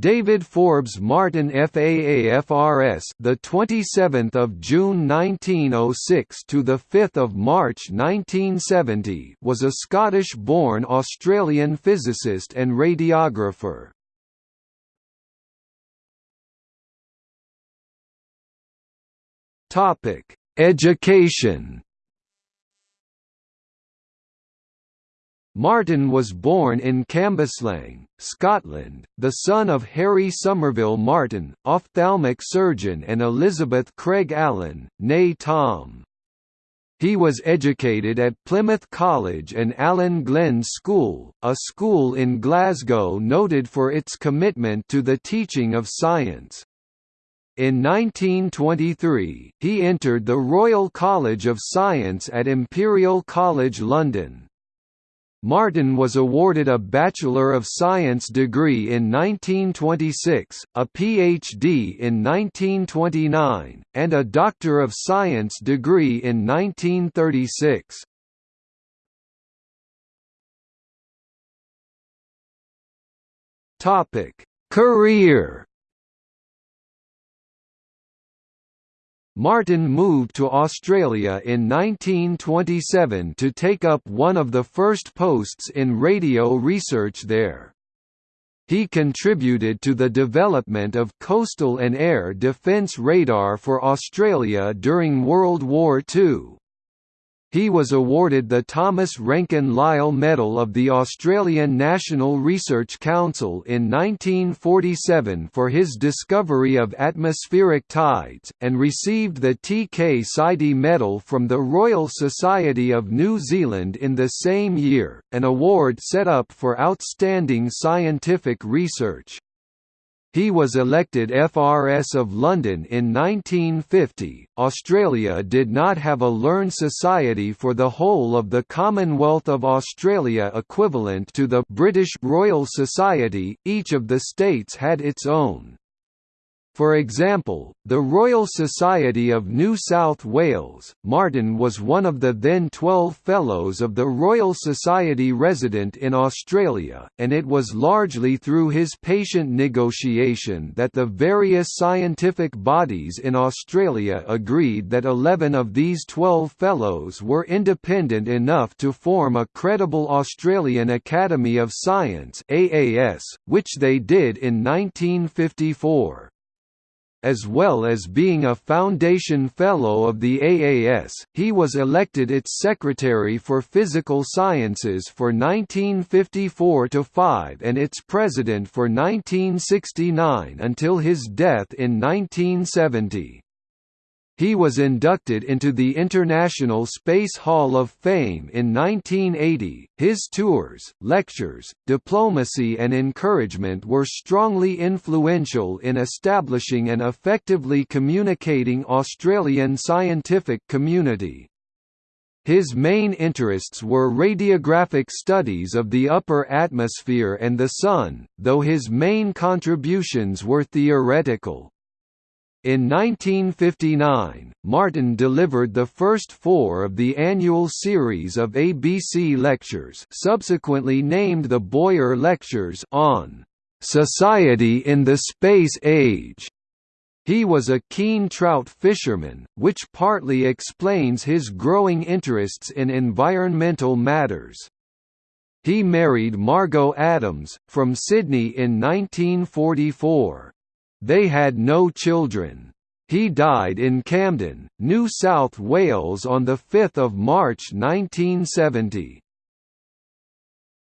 David Forbes Martyn FAAFRS the 27th of June 1906 to the 5th of March 1970 was a Scottish-born Australian physicist and radiographer. Topic: Education Martyn was born in Cambuslang, Scotland, the son of Harry Somerville Martyn, ophthalmic surgeon and Elizabeth Craig Allen, née Tom. He was educated at Plymouth College and Allan Glen's School, a school in Glasgow noted for its commitment to the teaching of science. In 1923, he entered the Royal College of Science at Imperial College London. Martyn was awarded a Bachelor of Science degree in 1926, a PhD in 1929, and a Doctor of Science degree in 1936. Topic: Career Martyn moved to Australia in 1927 to take up one of the first posts in radio research there. He contributed to the development of coastal and air defence radar for Australia during World War II. He was awarded the Thomas Ranken Lyle Medal of the Australian National Research Council in 1947 for his discovery of atmospheric tides, and received the T. K. Sidey Medal from the Royal Society of New Zealand in the same year, an award set up for outstanding scientific research. He was elected FRS of London in 1950. Australia did not have a learned society for the whole of the Commonwealth of Australia equivalent to the British Royal Society, each of the states had its own. For example, the Royal Society of New South Wales, Martyn was one of the then 12 Fellows of the Royal Society resident in Australia, and it was largely through his patient negotiation that the various scientific bodies in Australia agreed that 11 of these 12 Fellows were independent enough to form a credible Australian Academy of Science AAS, which they did in 1954 as well as being a Foundation Fellow of the AAS, he was elected its Secretary for Physical Sciences for 1954–5 and its President for 1969 until his death in 1970. He was inducted into the International Space Hall of Fame in 1980. His tours, lectures, diplomacy, and encouragement were strongly influential in establishing and effectively communicating Australian scientific community. His main interests were radiographic studies of the upper atmosphere and the Sun, though his main contributions were theoretical. In 1959, Martyn delivered the first four of the annual series of ABC lectures subsequently named the Boyer Lectures on "'Society in the Space Age' He was a keen trout fisherman, which partly explains his growing interests in environmental matters. He married Margot Adams, from Sydney in 1944. They had no children. He died in Camden, New South Wales on 5 March 1970.